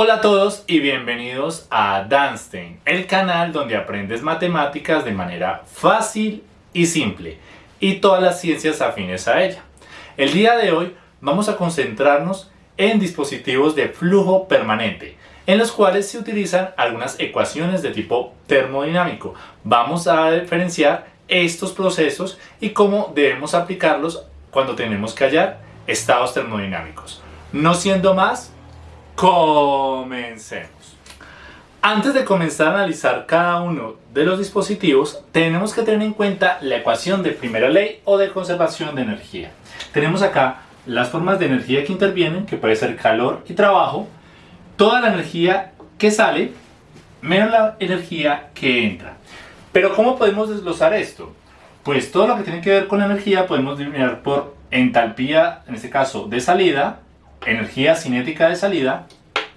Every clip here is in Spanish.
Hola a todos y bienvenidos a Danstein, el canal donde aprendes matemáticas de manera fácil y simple y todas las ciencias afines a ella. El día de hoy vamos a concentrarnos en dispositivos de flujo permanente, en los cuales se utilizan algunas ecuaciones de tipo termodinámico. Vamos a diferenciar estos procesos y cómo debemos aplicarlos cuando tenemos que hallar estados termodinámicos. No siendo más, comencemos. Antes de comenzar a analizar cada uno de los dispositivos, tenemos que tener en cuenta la ecuación de primera ley o de conservación de energía. Tenemos acá las formas de energía que intervienen, que puede ser calor y trabajo, toda la energía que sale, menos la energía que entra. Pero ¿cómo podemos desglosar esto? Pues todo lo que tiene que ver con la energía podemos dividir por entalpía, en este caso de salida, energía cinética de salida,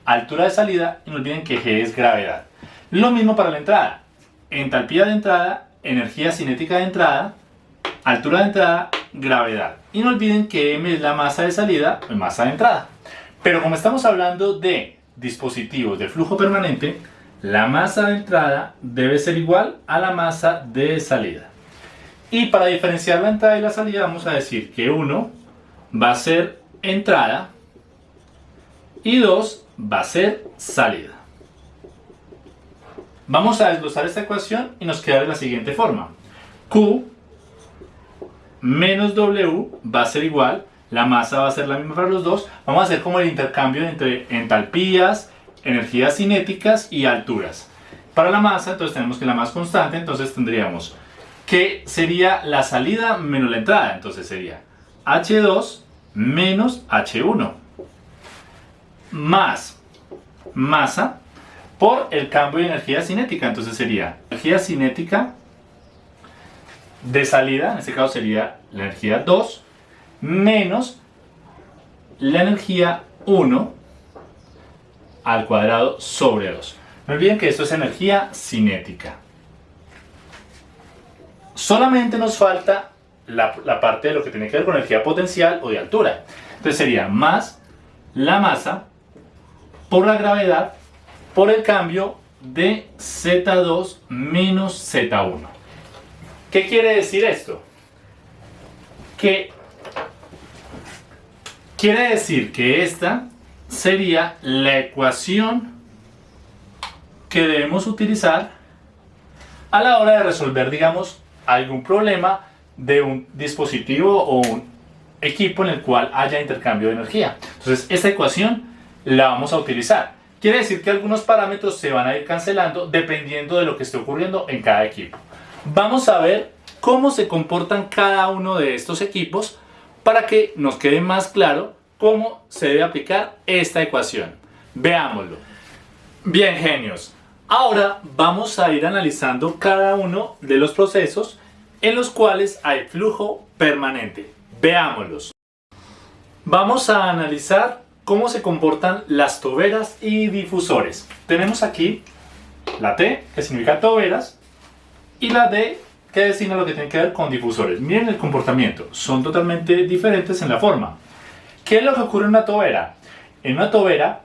altura de salida y no olviden que G es gravedad. Lo mismo para la entrada. Entalpía de entrada, energía cinética de entrada, altura de entrada, gravedad. Y no olviden que M es la masa de salida o masa de entrada. Pero como estamos hablando de dispositivos de flujo permanente, la masa de entrada debe ser igual a la masa de salida. Y para diferenciar la entrada y la salida vamos a decir que 1 va a ser entrada y 2 va a ser salida. Vamos a desglosar esta ecuación y nos queda de la siguiente forma. Q menos W va a ser igual, la masa va a ser la misma para los dos. Vamos a hacer como el intercambio entre entalpías, energías cinéticas y alturas. Para la masa, entonces tenemos que la más constante, entonces tendríamos que sería la salida menos la entrada. Entonces sería H2 menos H1 más masa por el cambio de energía cinética. Entonces sería energía cinética de salida, en este caso sería la energía 2, menos la energía 1 al cuadrado sobre 2. No olviden que esto es energía cinética. Solamente nos falta la, parte de lo que tiene que ver con energía potencial o de altura. Entonces sería más la masa por la gravedad por el cambio de Z2 menos Z1. ¿Qué quiere decir esto? Que quiere decir que esta sería la ecuación que debemos utilizar a la hora de resolver, digamos, algún problema de un dispositivo o un equipo en el cual haya intercambio de energía. Entonces, esta ecuación la vamos a utilizar. Quiere decir que algunos parámetros se van a ir cancelando dependiendo de lo que esté ocurriendo en cada equipo. Vamos a ver cómo se comportan cada uno de estos equipos para que nos quede más claro cómo se debe aplicar esta ecuación. Veámoslo. Bien, genios. Ahora vamos a ir analizando cada uno de los procesos en los cuales hay flujo permanente. Veámoslos. Vamos a analizar cómo se comportan las toberas y difusores. Tenemos aquí la T, que significa toberas, y la D, que designa lo que tiene que ver con difusores. Miren el comportamiento, son totalmente diferentes en la forma. ¿Qué es lo que ocurre en una tobera? En una tobera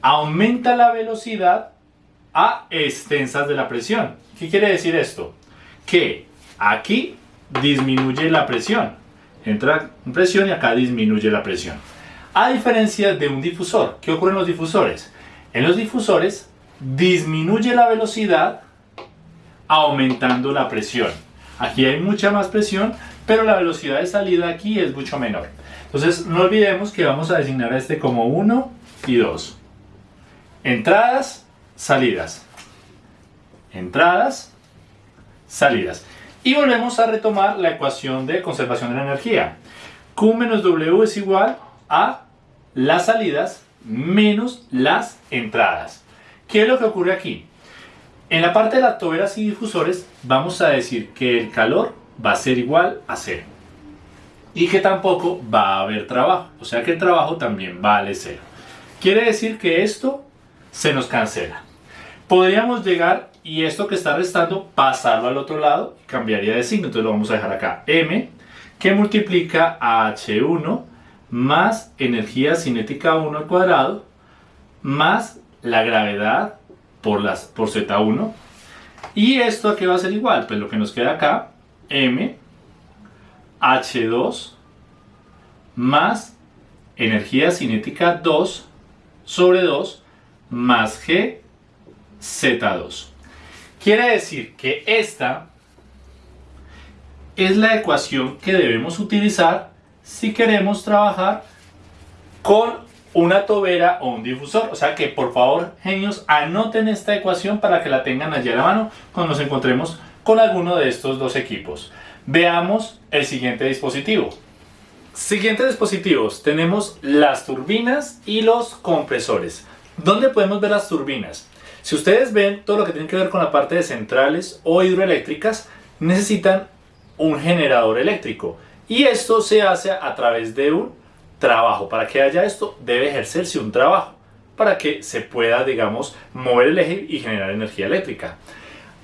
aumenta la velocidad a extensas de la presión. ¿Qué quiere decir esto? Que Aquí disminuye la presión. Entra presión y acá disminuye la presión. A diferencia de un difusor, ¿qué ocurre en los difusores? En los difusores disminuye la velocidad aumentando la presión. Aquí hay mucha más presión, pero la velocidad de salida aquí es mucho menor. Entonces no olvidemos que vamos a designar a este como 1 y 2. Entradas, salidas. Entradas, salidas. Y volvemos a retomar la ecuación de conservación de la energía. Q menos W es igual a las salidas menos las entradas. ¿Qué es lo que ocurre aquí? En la parte de las toberas y difusores vamos a decir que el calor va a ser igual a cero. Y que tampoco va a haber trabajo. O sea que el trabajo también vale cero. Quiere decir que esto se nos cancela. Podríamos llegar y esto que está restando pasarlo al otro lado cambiaría de signo, entonces lo vamos a dejar acá m que multiplica a h1 más energía cinética 1 al cuadrado más la gravedad por, las, por Z1. Y esto aquí va a ser igual, pues lo que nos queda acá, M, H2 más energía cinética 2 sobre 2 más G Z2. Quiere decir que esta es la ecuación que debemos utilizar si queremos trabajar con una tobera o un difusor. O sea que por favor, genios, anoten esta ecuación para que la tengan allí a la mano cuando nos encontremos con alguno de estos dos equipos. Veamos el siguiente dispositivo. Siguientes dispositivos, tenemos las turbinas y los compresores. ¿Dónde podemos ver las turbinas? Si ustedes ven todo lo que tiene que ver con la parte de centrales o hidroeléctricas, necesitan un generador eléctrico. Y esto se hace a través de un trabajo. Para que haya esto, debe ejercerse un trabajo para que se pueda, digamos, mover el eje y generar energía eléctrica.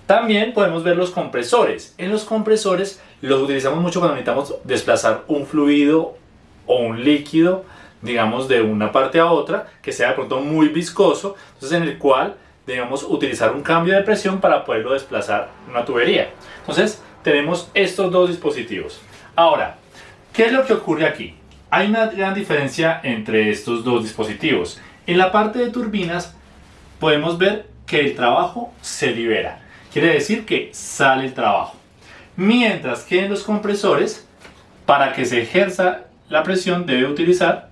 También podemos ver los compresores. En los compresores los utilizamos mucho cuando necesitamos desplazar un fluido o un líquido, digamos, de una parte a otra, que sea de pronto muy viscoso, entonces en el cual debemos utilizar un cambio de presión para poderlo desplazar una tubería. Entonces tenemos estos dos dispositivos. Ahora, ¿qué es lo que ocurre aquí? Hay una gran diferencia entre estos dos dispositivos. En la parte de turbinas podemos ver que el trabajo se libera. Quiere decir que sale el trabajo. Mientras que en los compresores, para que se ejerza la presión debe utilizar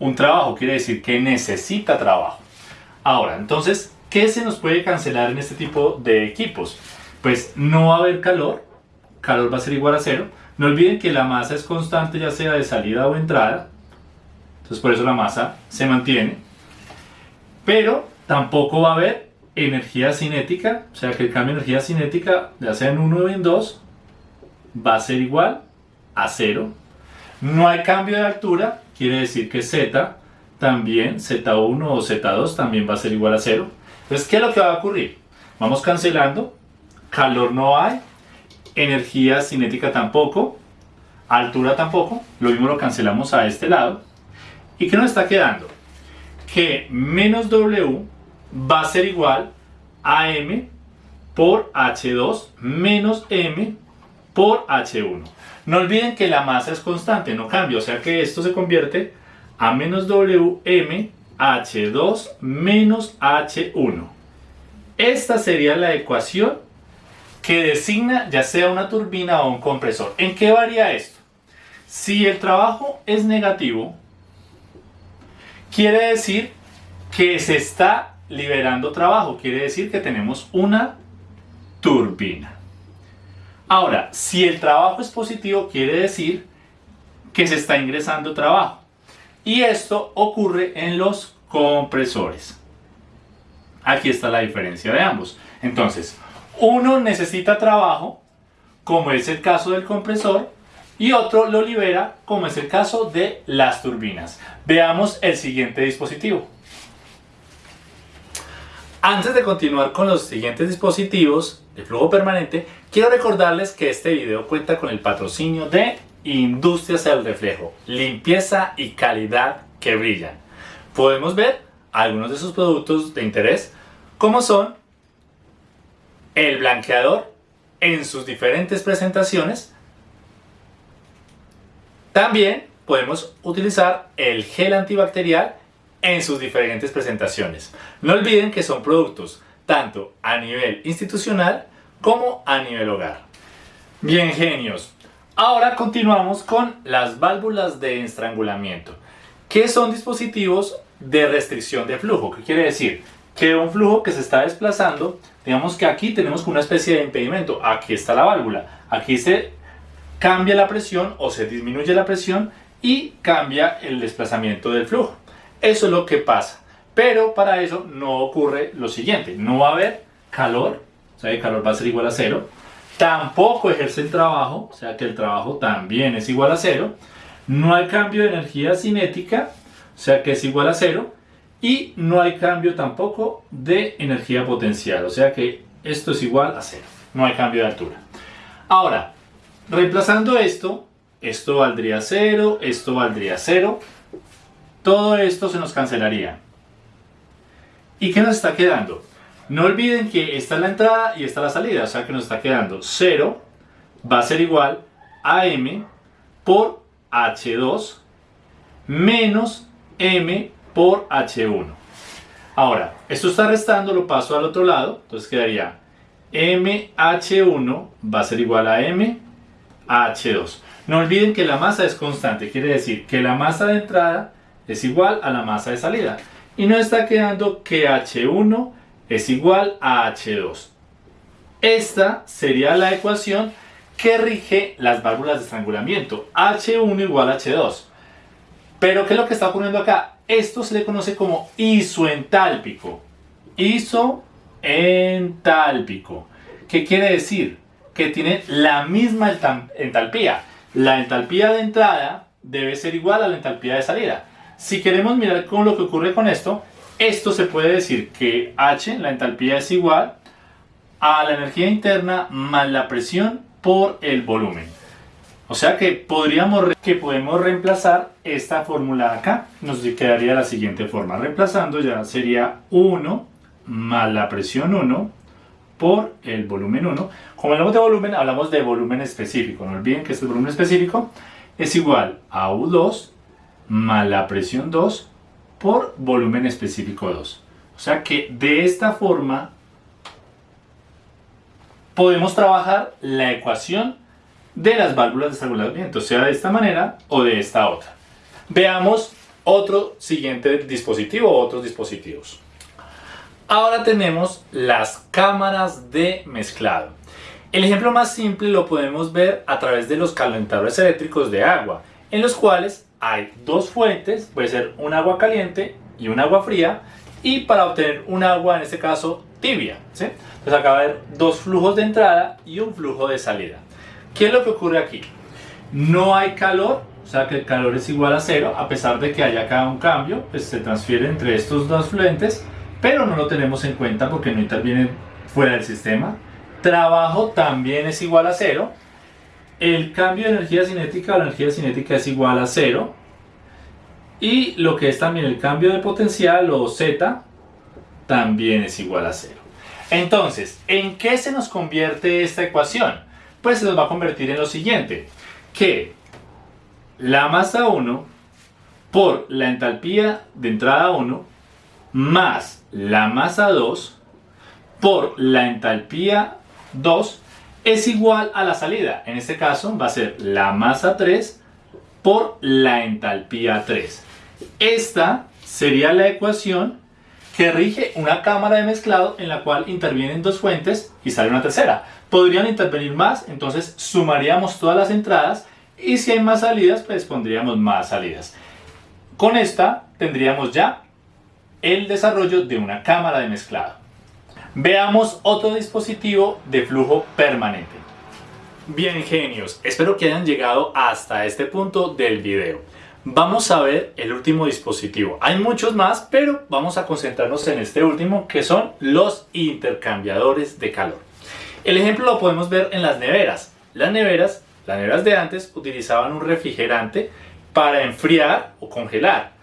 un trabajo. Quiere decir que necesita trabajo. Ahora, entonces, ¿qué se nos puede cancelar en este tipo de equipos? Pues no va a haber calor. Calor va a ser igual a cero no olviden que la masa es constante ya sea de salida o entrada. Entonces por eso la masa se mantiene. Pero tampoco va a haber energía cinética. O sea que el cambio de energía cinética, ya sea en 1 o en 2, va a ser igual a 0. No hay cambio de altura. Quiere decir que Z también, Z1 o Z2 también va a ser igual a 0. Entonces, ¿qué es lo que va a ocurrir? Vamos cancelando. Calor no hay energía cinética tampoco, altura tampoco, lo mismo lo cancelamos a este lado. ¿Y qué nos está quedando? Que menos W va a ser igual a M por H2 menos M por H1. No olviden que la masa es constante, no cambia, o sea que esto se convierte a menos WM H2 menos H1. Esta sería la ecuación que designa ya sea una turbina o un compresor. ¿En qué varía esto? Si el trabajo es negativo, quiere decir que se está liberando trabajo, quiere decir que tenemos una turbina. Ahora, si el trabajo es positivo, quiere decir que se está ingresando trabajo. Y esto ocurre en los compresores. Aquí está la diferencia de ambos. Entonces, uno necesita trabajo, como es el caso del compresor, y otro lo libera, como es el caso de las turbinas. Veamos el siguiente dispositivo. Antes de continuar con los siguientes dispositivos de flujo permanente, quiero recordarles que este video cuenta con el patrocinio de Industrias del Reflejo, limpieza y calidad que brillan. Podemos ver algunos de sus productos de interés, como son el blanqueador en sus diferentes presentaciones. También podemos utilizar el gel antibacterial en sus diferentes presentaciones. No olviden que son productos tanto a nivel institucional como a nivel hogar. Bien genios, ahora continuamos con las válvulas de estrangulamiento, que son dispositivos de restricción de flujo. ¿Qué quiere decir? Que un flujo que se está desplazando Digamos que aquí tenemos una especie de impedimento. Aquí está la válvula. Aquí se cambia la presión o se disminuye la presión y cambia el desplazamiento del flujo. Eso es lo que pasa. Pero para eso no ocurre lo siguiente. No va a haber calor. O sea, el calor va a ser igual a cero. Tampoco ejerce el trabajo. O sea que el trabajo también es igual a cero. No hay cambio de energía cinética. O sea que es igual a cero y no hay cambio tampoco de energía potencial, o sea que esto es igual a cero, no hay cambio de altura. Ahora, reemplazando esto, esto valdría cero, esto valdría cero, todo esto se nos cancelaría. ¿Y qué nos está quedando? No olviden que esta es la entrada y esta es la salida, o sea que nos está quedando 0 va a ser igual a m por h2 menos m por h1. Ahora, esto está restando, lo paso al otro lado, entonces quedaría mh1 va a ser igual a m h2. No olviden que la masa es constante, quiere decir que la masa de entrada es igual a la masa de salida. Y nos está quedando que h1 es igual a h2. Esta sería la ecuación que rige las válvulas de estrangulamiento. H1 igual a H2. Pero ¿qué es lo que está ocurriendo acá? Esto se le conoce como isoentálpico. Isoentálpico. ¿Qué quiere decir? Que tiene la misma entalpía. La entalpía de entrada debe ser igual a la entalpía de salida. Si queremos mirar con lo que ocurre con esto, esto se puede decir que H, la entalpía es igual a la energía interna más la presión por el volumen. O sea que podríamos que podemos reemplazar esta fórmula acá. Nos quedaría la siguiente forma. Reemplazando ya sería 1 más la presión 1 por el volumen 1. Como hablamos de volumen, hablamos de volumen específico. No olviden que este volumen específico es igual a U2 más la presión 2 por volumen específico 2. O sea que de esta forma podemos trabajar la ecuación de las válvulas de estrangulamiento, sea de esta manera o de esta otra. Veamos otro siguiente dispositivo o otros dispositivos. Ahora tenemos las cámaras de mezclado. El ejemplo más simple lo podemos ver a través de los calentadores eléctricos de agua, en los cuales hay dos fuentes, puede ser un agua caliente y un agua fría, y para obtener un agua, en este caso, tibia. ¿sí? Entonces acá va a haber dos flujos de entrada y un flujo de salida. ¿Qué es lo que ocurre aquí? No hay calor, o sea que el calor es igual a cero, a pesar de que haya acá un cambio, pues se transfiere entre estos dos fluentes, pero no lo tenemos en cuenta porque no interviene fuera del sistema. Trabajo también es igual a cero. El cambio de energía cinética, la energía cinética es igual a cero. Y lo que es también el cambio de potencial o Z también es igual a cero. Entonces, ¿en qué se nos convierte esta ecuación? Pues se nos va a convertir en lo siguiente, que la masa 1 por la entalpía de entrada 1 más la masa 2 por la entalpía 2 es igual a la salida. En este caso va a ser la masa 3 por la entalpía 3. Esta sería la ecuación que rige una cámara de mezclado en la cual intervienen dos fuentes y sale una tercera. Podrían intervenir más, entonces sumaríamos todas las entradas y si hay más salidas, pues pondríamos más salidas. Con esta tendríamos ya el desarrollo de una cámara de mezclado. Veamos otro dispositivo de flujo permanente. Bien genios, espero que hayan llegado hasta este punto del video. Vamos a ver el último dispositivo. Hay muchos más, pero vamos a concentrarnos en este último que son los intercambiadores de calor. El ejemplo lo podemos ver en las neveras. Las neveras, las neveras de antes utilizaban un refrigerante para enfriar o congelar.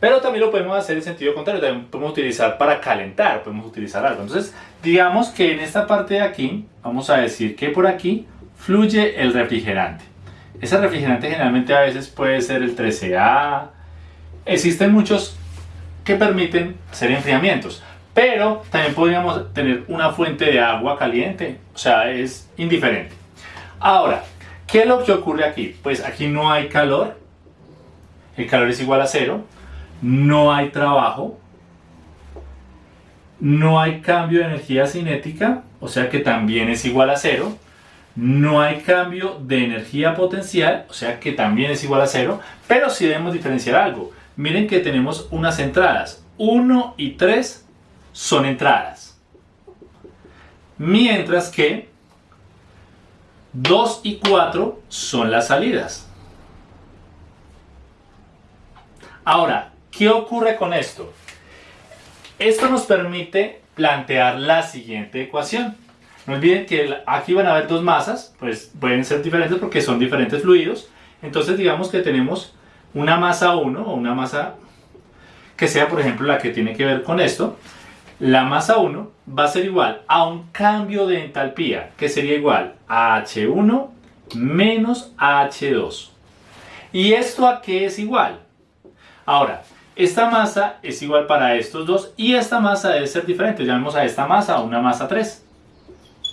Pero también lo podemos hacer en sentido contrario, también podemos utilizar para calentar, podemos utilizar algo. Entonces, digamos que en esta parte de aquí, vamos a decir que por aquí fluye el refrigerante. Ese refrigerante generalmente a veces puede ser el 13A. Existen muchos que permiten hacer enfriamientos. Pero también podríamos tener una fuente de agua caliente. O sea, es indiferente. Ahora, ¿qué es lo que ocurre aquí? Pues aquí no hay calor. El calor es igual a cero. No hay trabajo. No hay cambio de energía cinética. O sea que también es igual a cero no hay cambio de energía potencial, o sea que también es igual a cero, pero sí debemos diferenciar algo. Miren que tenemos unas entradas, 1 y 3 son entradas, mientras que 2 y 4 son las salidas. Ahora, ¿qué ocurre con esto? Esto nos permite plantear la siguiente ecuación. No olviden que aquí van a haber dos masas, pues pueden ser diferentes porque son diferentes fluidos. Entonces digamos que tenemos una masa 1 o una masa que sea por ejemplo la que tiene que ver con esto. La masa 1 va a ser igual a un cambio de entalpía, que sería igual a H1 menos H2. ¿Y esto a qué es igual? Ahora, esta masa es igual para estos dos y esta masa debe ser diferente. Llamemos a esta masa una masa 3.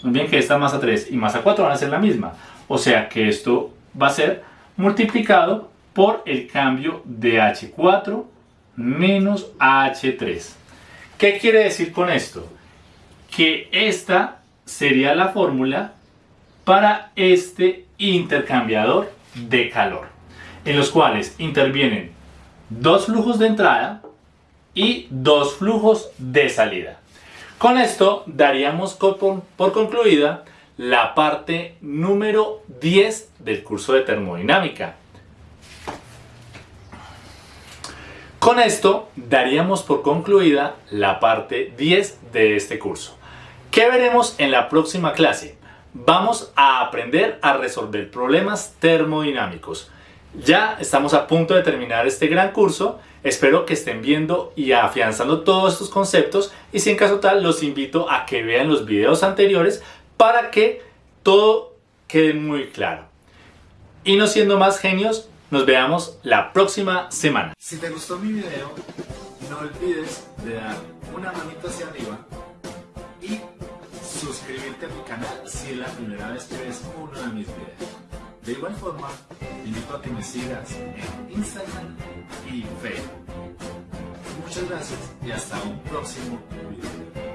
Bien que esta masa 3 y masa 4 van a ser la misma. O sea que esto va a ser multiplicado por el cambio de H4 menos H3. ¿Qué quiere decir con esto? Que esta sería la fórmula para este intercambiador de calor, en los cuales intervienen dos flujos de entrada y dos flujos de salida. Con esto daríamos por concluida la parte número 10 del curso de termodinámica. Con esto daríamos por concluida la parte 10 de este curso. ¿Qué veremos en la próxima clase? Vamos a aprender a resolver problemas termodinámicos. Ya estamos a punto de terminar este gran curso. Espero que estén viendo y afianzando todos estos conceptos y si en caso tal los invito a que vean los videos anteriores para que todo quede muy claro. Y no siendo más genios, nos veamos la próxima semana. Si te gustó mi video, no olvides de dar una manita hacia arriba y suscribirte a mi canal si es la primera vez que ves uno de mis videos. De igual forma, te invito a que me sigas en Instagram y Facebook. Muchas gracias y hasta un próximo video.